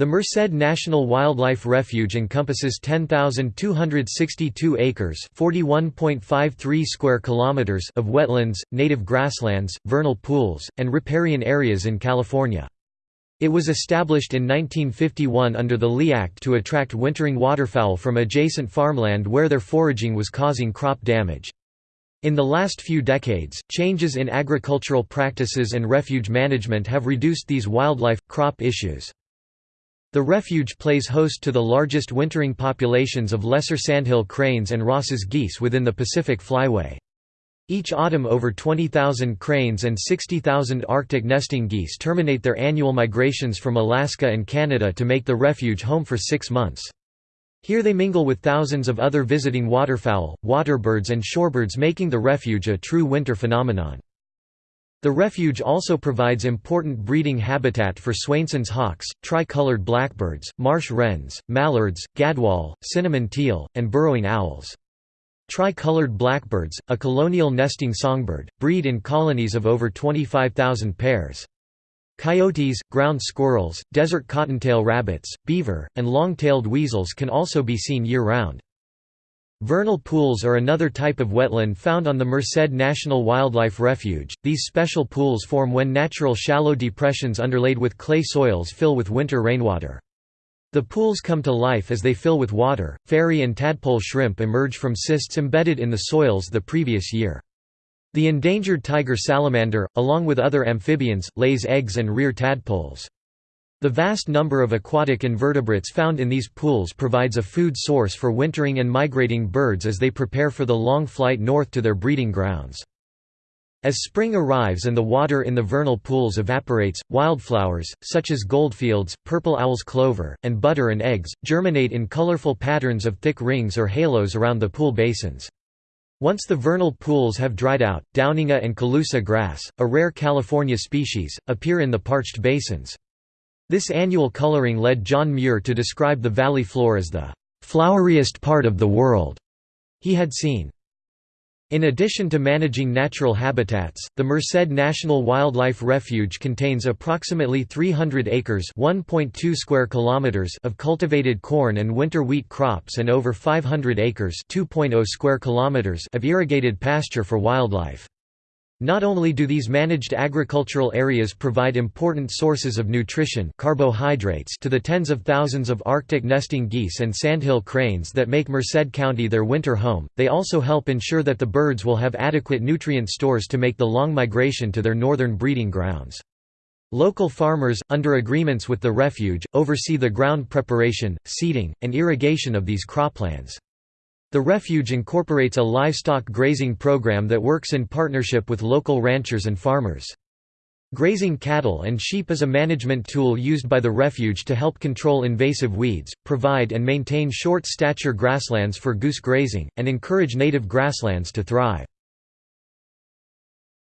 The Merced National Wildlife Refuge encompasses 10,262 acres (41.53 square kilometers) of wetlands, native grasslands, vernal pools, and riparian areas in California. It was established in 1951 under the Lea Act to attract wintering waterfowl from adjacent farmland where their foraging was causing crop damage. In the last few decades, changes in agricultural practices and refuge management have reduced these wildlife, crop issues. The refuge plays host to the largest wintering populations of lesser sandhill cranes and Ross's geese within the Pacific Flyway. Each autumn over 20,000 cranes and 60,000 Arctic nesting geese terminate their annual migrations from Alaska and Canada to make the refuge home for six months. Here they mingle with thousands of other visiting waterfowl, waterbirds and shorebirds making the refuge a true winter phenomenon. The refuge also provides important breeding habitat for Swainson's hawks, tri-colored blackbirds, marsh wrens, mallards, gadwall, cinnamon teal, and burrowing owls. Tri-colored blackbirds, a colonial nesting songbird, breed in colonies of over 25,000 pairs. Coyotes, ground squirrels, desert cottontail rabbits, beaver, and long-tailed weasels can also be seen year-round. Vernal pools are another type of wetland found on the Merced National Wildlife Refuge. These special pools form when natural shallow depressions underlaid with clay soils fill with winter rainwater. The pools come to life as they fill with water. Fairy and tadpole shrimp emerge from cysts embedded in the soils the previous year. The endangered tiger salamander, along with other amphibians, lays eggs and rear tadpoles. The vast number of aquatic invertebrates found in these pools provides a food source for wintering and migrating birds as they prepare for the long flight north to their breeding grounds. As spring arrives and the water in the vernal pools evaporates, wildflowers, such as goldfields, purple owl's clover, and butter and eggs, germinate in colorful patterns of thick rings or halos around the pool basins. Once the vernal pools have dried out, downingia and Colusa grass, a rare California species, appear in the parched basins. This annual coloring led John Muir to describe the valley floor as the floweriest part of the world he had seen. In addition to managing natural habitats, the Merced National Wildlife Refuge contains approximately 300 acres (1.2 square kilometers) of cultivated corn and winter wheat crops and over 500 acres (2.0 square kilometers) of irrigated pasture for wildlife. Not only do these managed agricultural areas provide important sources of nutrition carbohydrates to the tens of thousands of Arctic nesting geese and sandhill cranes that make Merced County their winter home, they also help ensure that the birds will have adequate nutrient stores to make the long migration to their northern breeding grounds. Local farmers, under agreements with the refuge, oversee the ground preparation, seeding, and irrigation of these croplands. The refuge incorporates a livestock grazing program that works in partnership with local ranchers and farmers. Grazing cattle and sheep is a management tool used by the refuge to help control invasive weeds, provide and maintain short-stature grasslands for goose grazing, and encourage native grasslands to thrive.